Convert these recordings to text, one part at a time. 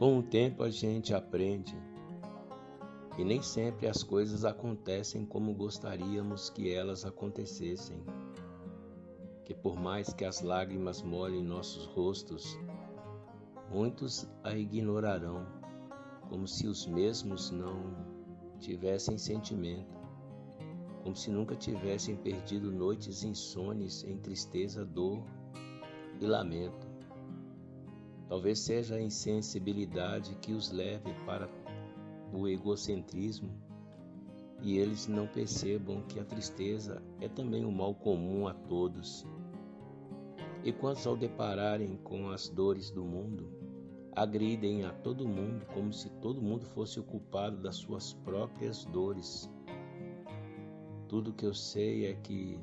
Com o tempo a gente aprende que nem sempre as coisas acontecem como gostaríamos que elas acontecessem. Que por mais que as lágrimas molhem nossos rostos, muitos a ignorarão, como se os mesmos não tivessem sentimento, como se nunca tivessem perdido noites insones em tristeza, dor e lamento. Talvez seja a insensibilidade que os leve para o egocentrismo e eles não percebam que a tristeza é também um mal comum a todos. E quantos ao depararem com as dores do mundo, agridem a todo mundo como se todo mundo fosse o culpado das suas próprias dores. Tudo que eu sei é que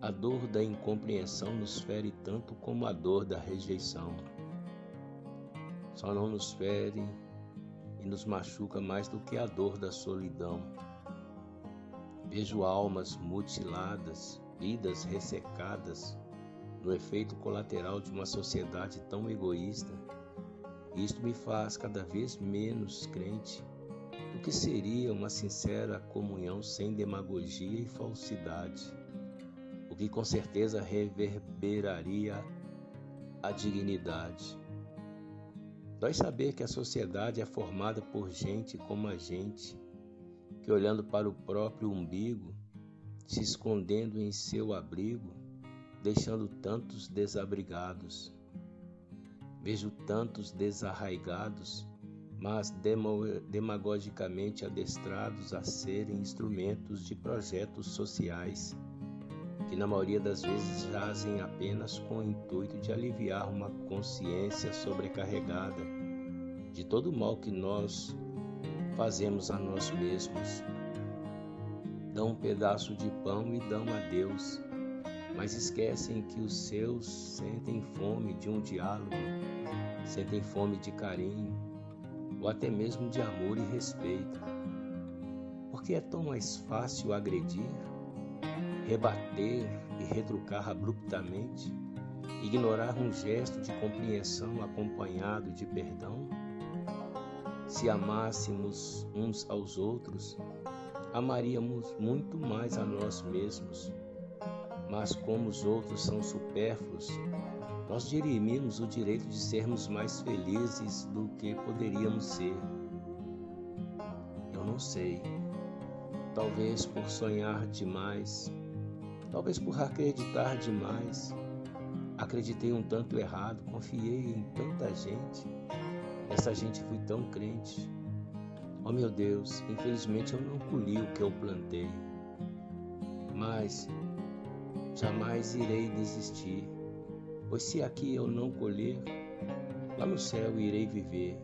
a dor da incompreensão nos fere tanto como a dor da rejeição só não nos fere e nos machuca mais do que a dor da solidão. Vejo almas mutiladas, vidas ressecadas, no efeito colateral de uma sociedade tão egoísta. Isto me faz cada vez menos crente do que seria uma sincera comunhão sem demagogia e falsidade, o que com certeza reverberaria a dignidade. Dói saber que a sociedade é formada por gente como a gente, que olhando para o próprio umbigo, se escondendo em seu abrigo, deixando tantos desabrigados. Vejo tantos desarraigados, mas demagogicamente adestrados a serem instrumentos de projetos sociais que na maioria das vezes jazem apenas com o intuito de aliviar uma consciência sobrecarregada de todo o mal que nós fazemos a nós mesmos. Dão um pedaço de pão e dão a Deus, mas esquecem que os seus sentem fome de um diálogo, sentem fome de carinho, ou até mesmo de amor e respeito. Porque é tão mais fácil agredir rebater e retrucar abruptamente, ignorar um gesto de compreensão acompanhado de perdão? Se amássemos uns aos outros, amaríamos muito mais a nós mesmos. Mas como os outros são supérfluos, nós dirimimos o direito de sermos mais felizes do que poderíamos ser. Eu não sei. Talvez por sonhar demais, Talvez por acreditar demais. Acreditei um tanto errado, confiei em tanta gente. Essa gente fui tão crente. Oh meu Deus, infelizmente eu não colhi o que eu plantei. Mas jamais irei desistir, pois se aqui eu não colher, lá no céu irei viver.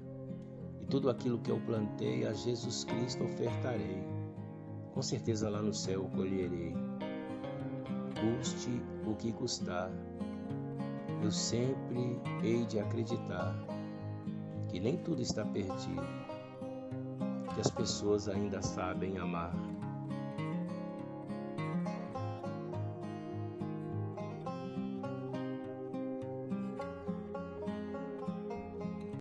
E tudo aquilo que eu plantei a Jesus Cristo ofertarei. Com certeza lá no céu colherei custe o que custar. Eu sempre hei de acreditar que nem tudo está perdido, que as pessoas ainda sabem amar.